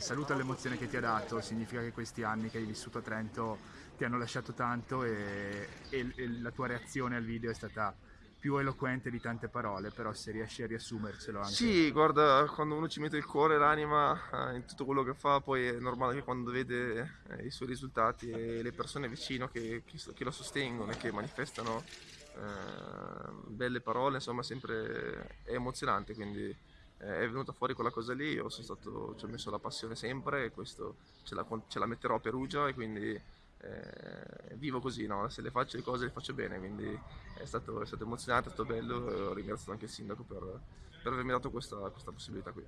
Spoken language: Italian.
Saluto l'emozione che ti ha dato, significa che questi anni che hai vissuto a Trento ti hanno lasciato tanto e, e- e la tua reazione al video è stata più eloquente di tante parole, però se riesci a riassumercelo anche. Sì, guarda, quando uno ci mette il cuore e l'anima eh, in tutto quello che fa, poi è normale che quando vede eh, i suoi risultati e le persone vicino che, che lo sostengono e che manifestano eh, belle parole, insomma, sempre è emozionante, quindi eh, è venuta fuori quella cosa lì, io stato, ci ho messo la passione sempre e questo ce la, ce la metterò a Perugia e quindi eh, vivo così, no? se le faccio le cose le faccio bene, quindi è stato, è stato emozionante, è stato bello e ho ringraziato anche il sindaco per, per avermi dato questa, questa possibilità qui.